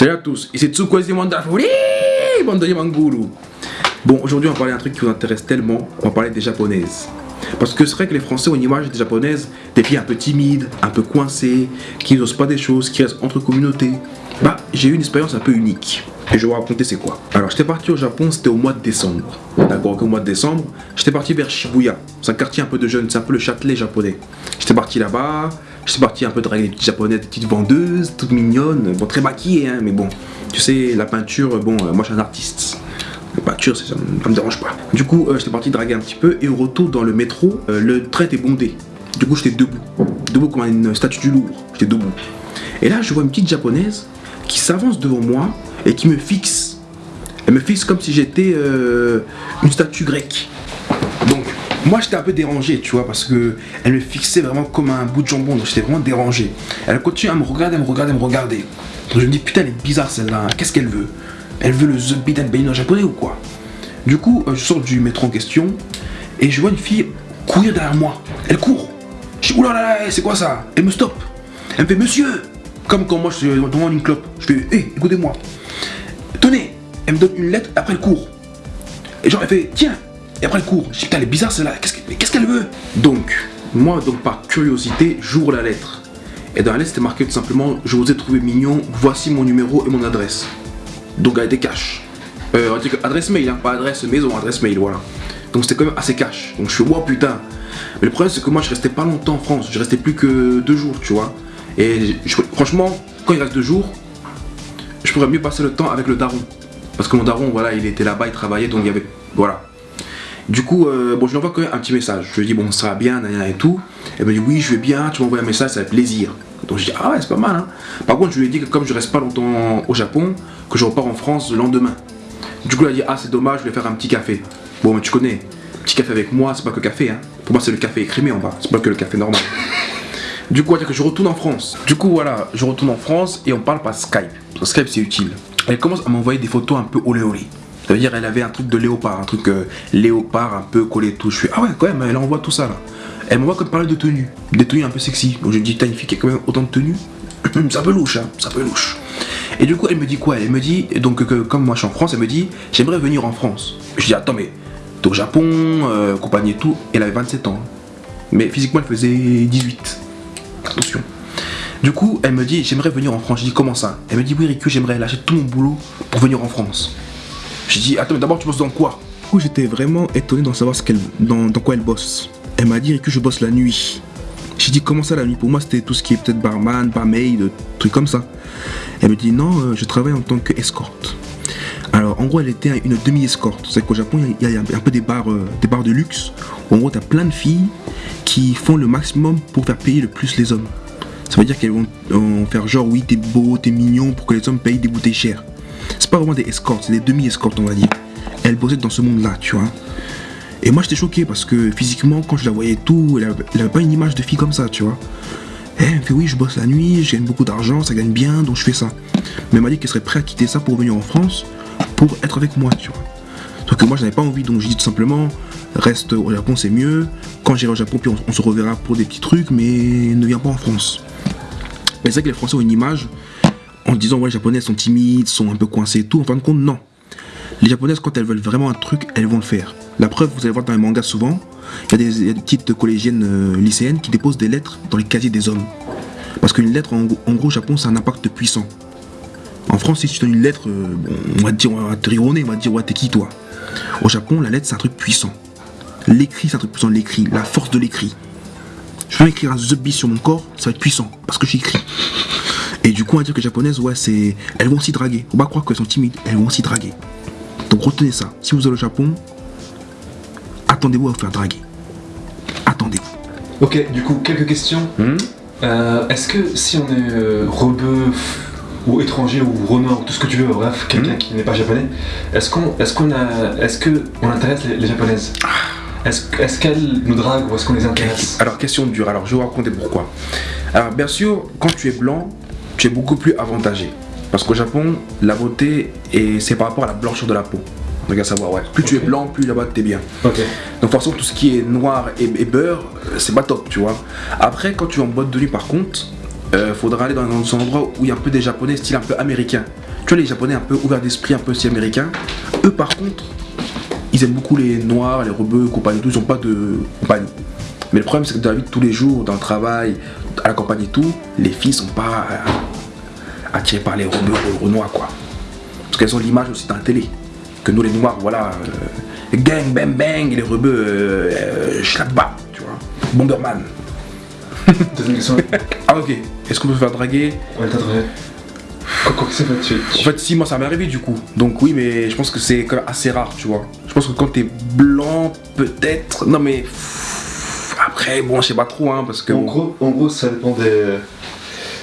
Salut à tous, ici Tsukwezi Mandafuri, bande de Manguru. Bon, aujourd'hui on va parler d'un truc qui vous intéresse tellement, on va parler des japonaises. Parce que c'est vrai que les Français ont une image des japonaises, des filles un peu timides, un peu coincées, qui n'osent pas des choses, qui restent entre communautés. Bah, j'ai eu une expérience un peu unique. Et je vais vous raconter c'est quoi. Alors, j'étais parti au Japon, c'était au mois de décembre. D'accord, au mois de décembre, j'étais parti vers Shibuya. C'est un quartier un peu de jeunes, c'est un peu le Châtelet japonais. J'étais parti là-bas, je suis parti un peu draguer des petites japonaises, des petites vendeuses, toutes mignonnes, bon très maquillées, hein, mais bon, tu sais, la peinture, bon, euh, moi je suis un artiste. La peinture, ça, ça, me dérange pas. Du coup, euh, j'étais parti draguer un petit peu, et au retour dans le métro, euh, le train était bondé. Du coup, j'étais debout, debout comme une statue du Louvre, j'étais debout. Et là, je vois une petite japonaise qui s'avance devant moi et qui me fixe. Elle me fixe comme si j'étais une statue grecque. Moi j'étais un peu dérangé, tu vois, parce que elle me fixait vraiment comme un bout de jambon, donc j'étais vraiment dérangé. Elle continue à me regarder, à me regarder, à me regarder. Donc je me dis, putain, elle est bizarre celle-là, qu'est-ce qu'elle veut? Elle veut le The Beat en japonais ou quoi? Du coup, euh, je sors du métro en question et je vois une fille courir derrière moi. Elle court. Je dis, oulala, c'est quoi ça? Elle me stoppe. Elle me fait, monsieur Comme quand moi je devant une clope. Je fais, hé, écoutez-moi. Tenez Elle me donne une lettre, après elle court. Et genre, elle fait, tiens et après le cours, je dis putain elle est bizarre celle-là, qu'est-ce qu'elle veut? Donc, moi donc par curiosité, j'ouvre la lettre. Et dans la lettre c'était marqué tout simplement, je vous ai trouvé mignon, voici mon numéro et mon adresse. Donc elle était cash. Euh, on dit que adresse mail, hein, pas adresse maison, adresse mail, voilà. Donc c'était quand même assez cash. Donc je suis wow putain. Mais le problème c'est que moi je restais pas longtemps en France, je restais plus que deux jours, tu vois. Et franchement, quand il reste deux jours, je pourrais mieux passer le temps avec le daron. Parce que mon daron, voilà, il était là-bas, il travaillait, donc il y avait, voilà, du coup, euh, bon, je lui envoie quand même un petit message. Je lui dis, bon, ça va bien, et tout. Elle me dit, oui, je vais bien, tu m'envoies un message, ça fait plaisir. Donc je dis, ah ouais, c'est pas mal. Hein. Par contre, je lui ai dit que comme je reste pas longtemps au Japon, que je repars en France le lendemain. Du coup, elle a dit, ah, c'est dommage, je vais faire un petit café. Bon, mais tu connais, petit café avec moi, c'est pas que café. Hein. Pour moi, c'est le café écrémé en bas, c'est pas que le café normal. Du coup, que je retourne en France. Du coup, voilà, je retourne en France et on parle par Skype. Skype, c'est utile. Elle commence à m'envoyer des photos un peu olé olé. Ça veut dire elle avait un truc de léopard, un truc euh, léopard un peu collé tout. Je suis ah ouais quand même, elle envoie tout ça là. Elle m'envoie comme parler de tenue, des tenues un peu sexy. Donc je dis t'as une fille qui a quand même autant de tenues, ça peut louche, hein, ça peut louche. Et du coup elle me dit quoi? Elle me dit donc comme moi je suis en France, elle me dit j'aimerais venir en France. Je dis attends mais t'es au Japon, euh, compagnie et tout. Elle avait 27 ans, mais physiquement elle faisait 18. Attention. Du coup, elle me dit, j'aimerais venir en France. Je dis, comment ça? Elle me dit, oui, Riku, j'aimerais lâcher tout mon boulot pour venir en France. J'ai dit, attends, mais d'abord, tu bosses dans quoi? Du coup, j'étais vraiment étonné d'en savoir ce qu'elle, dans, quoi elle bosse. Elle m'a dit que je bosse la nuit. J'ai dit, comment ça la nuit? Pour moi, c'était tout ce qui est peut-être barman, barmaid, trucs comme ça. Elle me dit, non, euh, je travaille en tant qu'escorte. Alors, en gros, elle était une demi-escorte. C'est qu'au Japon, il y, a un peu des bars, euh, des bars de luxe. Où, en gros, tu as plein de filles qui font le maximum pour faire payer le plus les hommes. Ça veut dire qu'elles vont, faire genre, oui, t'es beau, t'es mignon, pour que les hommes payent des bouteilles chères. C'est pas vraiment des escortes, c'est des demi-escortes, on va dire. Elle bossait dans ce monde-là, tu vois. Et moi, j'étais choqué parce que physiquement, quand je la voyais tout, elle avait, pas une image de fille comme ça, tu vois. Et elle me fait, oui, je bosse la nuit, je gagne beaucoup d'argent, ça gagne bien, donc je fais ça. Mais elle m'a dit qu'elle serait prête à quitter ça pour venir en France, pour être avec moi, tu vois. Sauf que moi, je n'avais pas envie, donc je dis tout simplement, reste au Japon, c'est mieux. Quand j'irai au Japon, puis on, se reverra pour des petits trucs, mais ne viens pas en France. Mais c'est vrai que les Français ont une image en disant ouais les japonaises sont timides, sont un peu coincées et tout, en fin de compte non. Les japonaises quand elles veulent vraiment un truc, elles vont le faire. La preuve, vous allez voir dans les mangas souvent, il y, a des petites collégiennes euh, lycéennes qui déposent des lettres dans les casiers des hommes. Parce qu'une lettre, en, gros, au Japon, c'est un impact puissant. En France, si tu donnes une lettre, euh, on va te dire, on va te rire on va te dire, ouais, t'es qui toi? Au Japon, la lettre, c'est un truc puissant. L'écrit, c'est un truc puissant, l'écrit, la force de l'écrit. Je vais écrire un The sur mon corps, ça va être puissant, parce que j'écris. Et du coup, on va dire que les japonaises, ouais, c'est. Elles vont s'y draguer. Faut pas croire qu'elles sont timides, elles vont s'y draguer. Donc retenez ça. Si vous allez au Japon, attendez-vous à vous faire draguer. Attendez-vous. Ok, du coup, quelques questions. Hmm euh, est-ce que si on est euh, ou étranger ou renard ou tout ce que tu veux, bref, quelqu'un hmm qui n'est pas japonais, est-ce qu'on est-ce qu'on a est-ce que on intéresse les, japonaises? Ah. Est-ce est qu'elles nous draguent ou est-ce qu'on les intéresse? Alors question dure, alors je vais vous raconter pourquoi. Alors bien sûr, quand tu es blanc, tu es beaucoup plus avantagé. Parce qu'au Japon, la beauté, c'est par rapport à la blancheur de la peau. On à savoir, ouais. Plus tu es blanc, plus là-bas tu es bien. Donc forcément, tout ce qui est noir et, beurre, c'est pas top, tu vois. Après, quand tu es en boîte de nuit, par contre, euh, faudra aller dans un endroit où il y a un peu des japonais style un peu américain. Tu vois les japonais un peu ouverts d'esprit, un peu style américain. Eux par contre, ils aiment beaucoup les noirs, les rebeux, compagnie, tout, ils ont pas de compagnie. Mais le problème c'est que dans la vie de tous les jours, dans le travail, à la campagne et tout, les filles sont pas euh, attirées par les rebeux ou les noirs quoi. Parce qu'elles ont l'image aussi dans la télé. Que nous les noirs, voilà, euh, gang, bang, bang, et les rebeux, euh, tu vois. Bomberman. Deuxième question. Ah ok, est-ce qu'on peut se faire draguer? Ouais, t'as tu En fait, si, moi ça m'est arrivé du coup. Donc oui, mais je pense que c'est quand même assez rare, tu vois. Je pense que quand t'es blanc, peut-être. Non mais. Après, bon, je sais pas trop, hein, parce que. En gros, en gros, ça dépend des.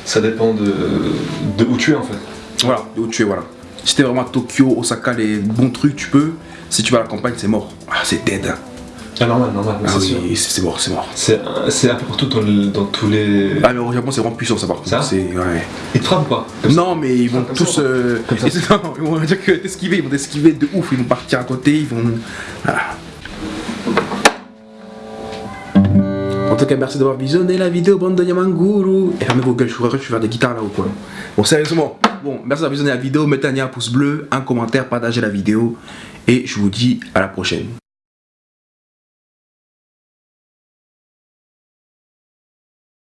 Ça dépend de, de où tu es en fait. Voilà, de où tu es, voilà. Si t'es vraiment à Tokyo, Osaka, les bons trucs, tu peux. Si tu vas à la campagne, c'est mort. Ah, c'est dead. Ah, normal, normal, Ah oui, c'est mort, c'est mort. C'est c'est un peu partout dans, le- dans tous les. Ah, mais au Japon, c'est vraiment puissant, ça par contre. Ça C'est. Ouais. Ils te frappent ou pas? Comme ça Non, mais ils vont Comme tous. ça. euh, Comme ça. non, ils vont dire que t'esquiver, ils vont t'esquiver de ouf, ils vont partir à côté, ils vont. Voilà. Tout cas, merci d'avoir visionné la vidéo, bande de Yamanguru. Et fermez vos gueules, je suis je vais faire des guitares là ou quoi. Bon, sérieusement, bon, merci d'avoir visionné la vidéo. Mettez un pouce bleu, un commentaire, partagez la vidéo. Et je vous dis à la prochaine.